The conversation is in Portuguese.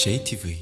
JTV